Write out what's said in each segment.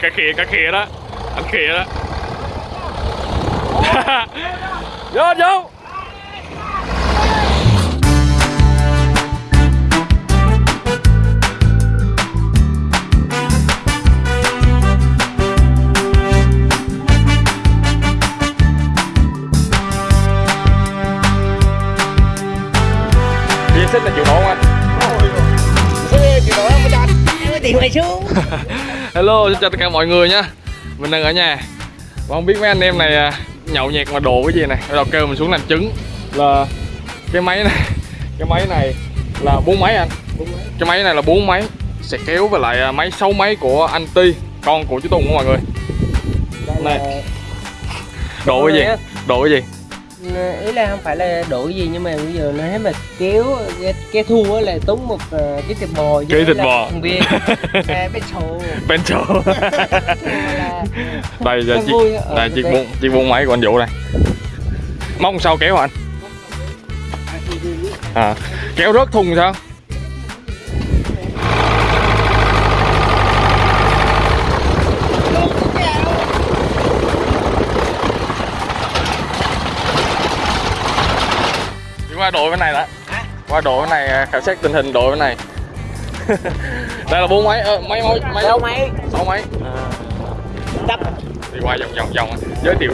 cái khịa cái khịa đó. Anh khịa đó. Vô vô. Xích là chịu nổ không anh? tiền mày xuống Hello, xin chào tất cả mọi người nha Mình đang ở nhà. Và không biết mấy anh em này à, nhậu nhẹt mà đồ cái gì này. Bắt đầu kêu mình xuống làm trứng. Là cái máy này Cái máy này là bốn máy anh. Cái máy này là bốn máy. Sẽ kéo với lại à, máy 6 máy của anh Ti Con của chú Tùng đó mọi người. Này. Đồ cái gì? Đồ cái gì? Ý là không phải là đổi gì nhưng mà bây giờ nó hết mà kéo cái, cái thua á là tốn một ờ, cái thịt bò Cái thịt bò. thằng à, bên sầu Bento là Đây Rất chiếc, đây chiếc bốn chiếc bốn máy của anh Vũ đây. Mong sao kéo anh? À, kéo rớt thùng sao? Đi qua đội bên này đã Qua đội bên này à, khảo sát tình hình đội bên này. Đây là bốn máy, ờ, máy máy máy. Đâu mày sáu máy. Đập đi qua vòng vòng vòng. Giới thiệu.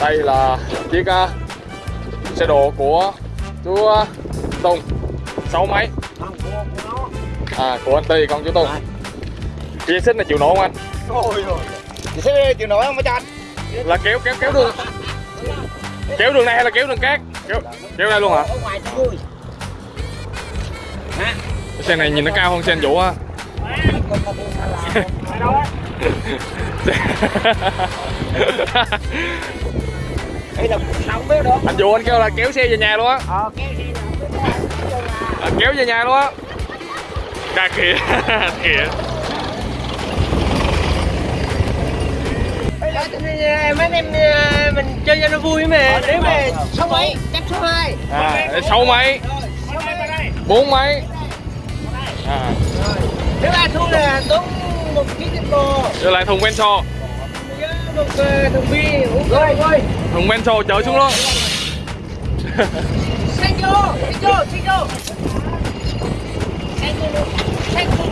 Đây là chiếc uh, xe đồ của chú uh, Tùng. Sáu máy. À của anh Ti con chú Tùng. Chia xích này chịu nổ không anh? Ôi rồi. Sẽ chịu nổi không mấy anh? Là kéo kéo kéo đường. Kéo đường này hay là kéo đường cát kéo kéo đây luôn hả? Ở ngoài cho vui cái xe này nhìn nó cao hơn xe anh Vũ á. Đây là sống biết đó anh Vũ anh kêu là kéo xe về nhà luôn á. Ờ kéo à, kéo về nhà luôn á. Cà kìa kìa. Ờ, mấy em mình chơi cho nó vui mà nếu mà số mấy? Chấp số hai. À sáu máy bốn máy à. Nếu ai thua là tốn một ký thịt bò. Rồi lại thùng Benso với một ờ, thùng bia uống rồi rồi thùng Benso chở xuống luôn xanh vô xanh vô xanh vô. Xanh vô xanh vô.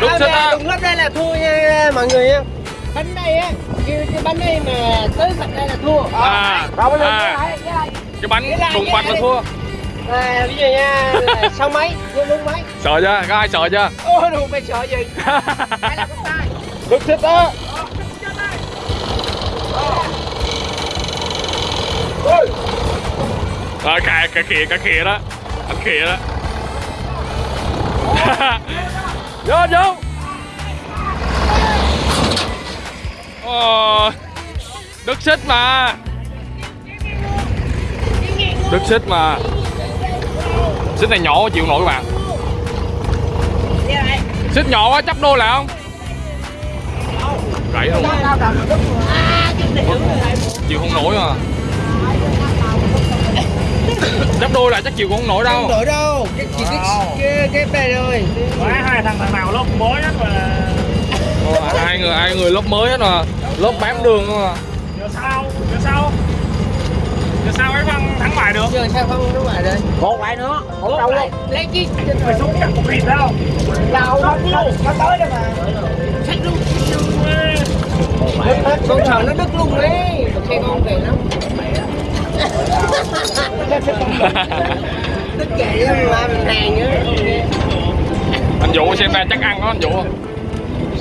Đúng á đúng lớp đây là thua nha mọi người nha bánh đây á kêu cái bánh đây mà tới mặt đây là thua. À, rồi bây giờ à, cái lại, cái lại. cái bánh Cái cái bạch là thua. À bây giờ nha sáu mấy vô luôn mấy sợ chưa? Có ai sợ chưa? Ôi đồ mày sợ gì? Hay là con tay Đức xích đó. Rồi cà cà khịa cà khịa đó. Anh khịa đó. Vô vô Ồ, Đức xích mà. Đức xích mà. Xích này nhỏ chịu nổi các bạn Xích nhỏ quá chấp đôi lại không? Gãy luôn Chịu không nổi à Chấp đôi lại chắc chịu cũng không nổi đâu. Không đổi đâu. Cái cái cái cái này thôi Đấy, hai thằng thằng nào lớp mới nhất mà Ồ, hai người hai người lớp mới hết mà lớp bám đường thôi mà giờ sao? Giờ sao? Giờ sao cái thằng thắng bài được? Giờ sao không đúng rồi đây một lại nữa không đâu luôn. Lấy chi mày xuống chặt một thịt đâu đâu không đâu nó tới đây mà? Sách luôn con sợ nó đứt luôn đấy. Xe con về lắm. Đứt vậy mà mình hàng nữa anh Vũ xem ra chắc ăn đó anh Vũ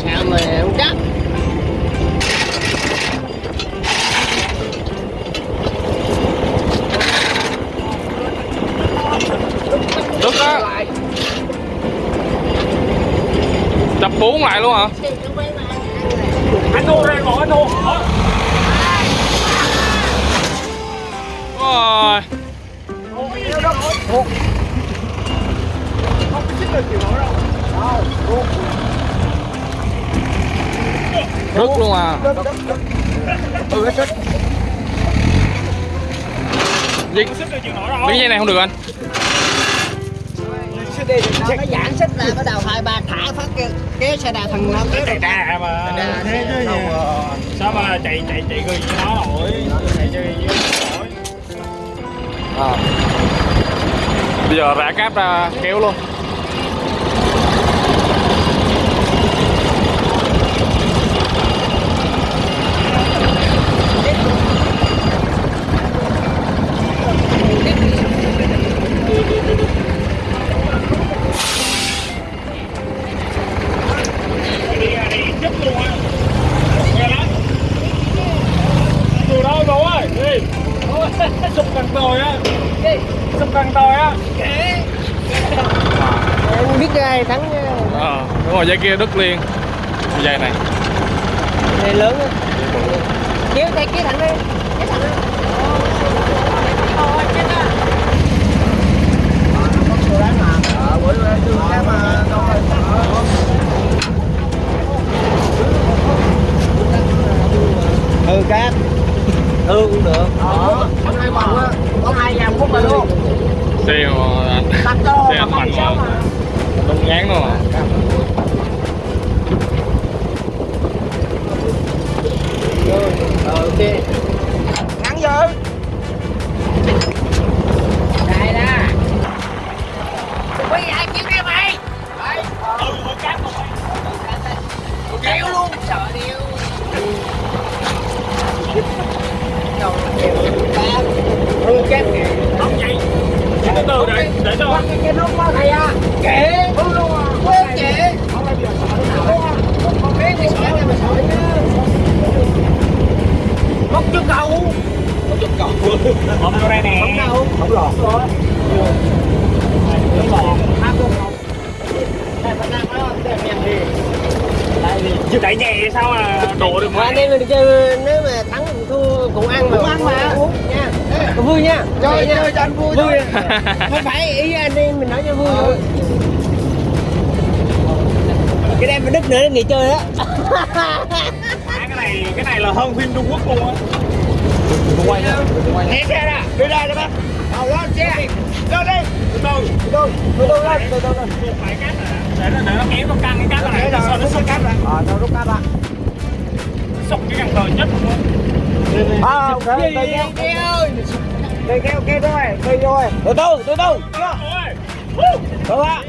mà không chắc Đức đó. Chập bốn lại luôn hả? Anh đô đây ngồi anh đô Ôi. Rứt luôn à. Ừ nó chết Gì? Miếng dây này không được anh. Đi nó giãn xích ra bắt đầu hai ba thả phát kéo, kéo xe đạp thằng nó kéo chạy đà mà. Đà thế chứ gì. sao mà chạy chạy chạy gần với nó nổi? Chạy chơi với nó nổi. À. bây giờ rã cáp ra kéo luôn đi ra đi chết luôn á nghe lắm từ đâu bố ơi đi sụp cần tồi á. Sụp cần tồi á. Em biết ai thắng ờ đúng rồi dây kia đứt liền dây này. này lớn á. Kéo tay kéo thẳng đi. Kéo thẳng đi. Ôi, chết á. Ờ, nó có chỗ đấy mà. Ờ, bữa nay tôi cái mà đâu rồi. ừ cát ừ cũng được. Ờ có hai vòng á có hai vòng khúc mà luôn. Xe mà anh Tắt đô xe mà anh mạnh mà. mà. Đông ngán đâu mà Rồi, ok. Ngắn vô vui nha. Chơi nha. cho anh vui vui. không phải ý anh em mình nói cho vui thôi. Cái đem mình đứt nữa nghỉ chơi á. Má, cái này cái này là hơn phim Trung Quốc luôn á. Quay nha quay Né xe ra, đưa ra cho bác. Đầu lên xe. Lên đi từ từ Từ từ, từ từ lên, từ từ lên? Phải cắt à để nó để nó kéo nó căng cái cắt này Ok, cây kéo Cây kéo, cây thôi, cây thôi Từ từ, từ từ. Từ á,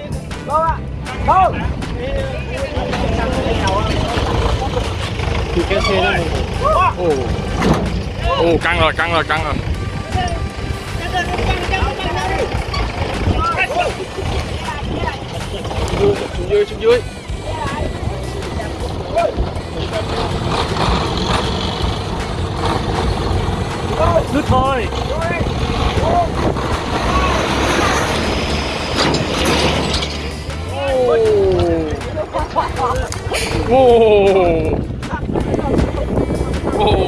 từ á Từ thì cái xe đó ồ. Ồ. Căng rồi căng rồi căng rồi. Xuống dưới xuống dưới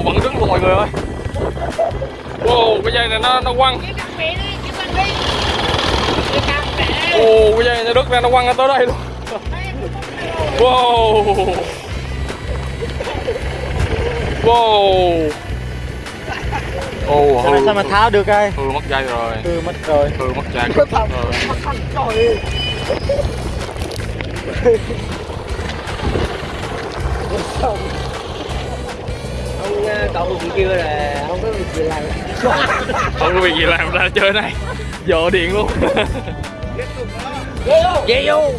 Vẫn đứng luôn mọi người ơi. Ồ, cái dây này nó nó quăng. Ồ, cái dây này nó đứt ra nó quăng ra tới đây luôn. Wow. Wow. Ồ, hư. Sao mà tháo được ai Hư mất dây rồi. Ừ, mất rồi Hư mất dây cực rồi. Trời ông ờ, cậu chị kêu là không có việc gì làm Không có việc gì làm ra chơi này. Dọ điện luôn. về vô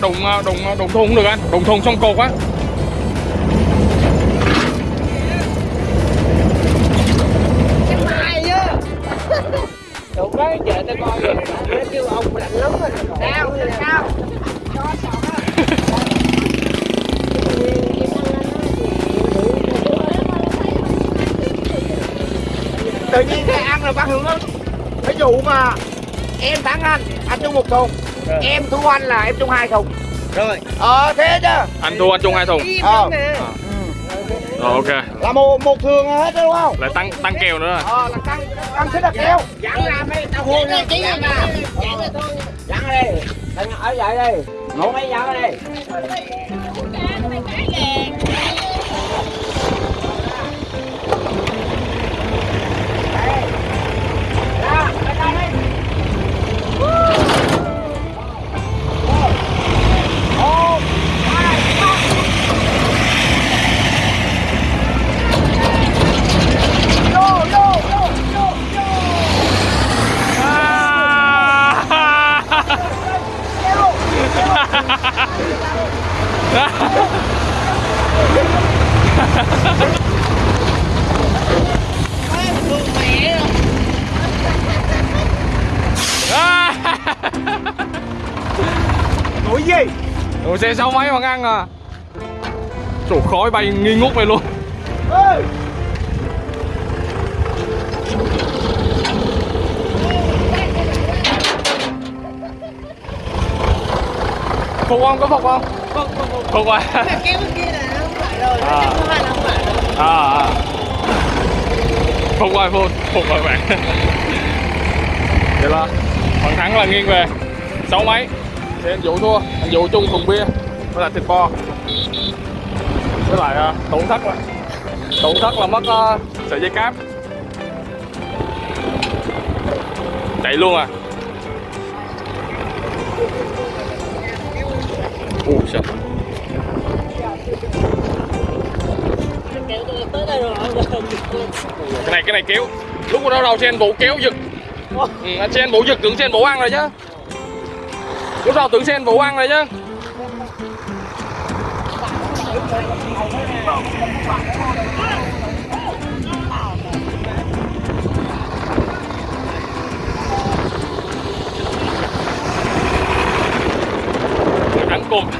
đụng đụng đụng thùng không được anh. Đụng thùng xong cột á. Nó kêu ông lạnh lắm rồi. Sao, sao? Tự nhiên cái ăn là bác hưởng lắm ví dụ mà em thắng anh anh chung một thùng. Em thua anh là em chung hai thùng. Rồi. Ờ thế chứ. Anh thua anh chung hai thùng. Ờ. nè Rồi ok. là một một thường hết đúng không? Lại tăng tăng kèo nữa. rồi. ờ là tăng tăng thích là keo Dặn ra mấy tao hôn ra chỉ mà Dặn ra thôi. Dặn đi. Anh ở lại đây ngủ mấy giờ đây Nổi gì? Ủa xe sáu mấy mà ăn à Trời khói bay nghi ngút vậy luôn Ê! Phục không? Có phục không? Phục phục phục Phục à Cái kia là nó không phải rồi À. Cái thứ hai là không phải rồi à, à. Phục rồi Phục Phục rồi bạn Vậy là Phần thắng là nghiêng về. Sáu mấy? Thì anh Vũ thua. Anh Vũ chung thùng bia. Với lại thịt bò. Với lại uh, tổn thất là Tổn thất là mất uh, sợi dây cáp. Chạy luôn à. Đây rồi cái này cái này kéo. Lúc đó đầu sen vũ kéo giật ừ, anh sen giật tưởng sen vũ ăn rồi chứ. Lúc đầu tưởng sen vũ ăn rồi chứ. Thắng cùng.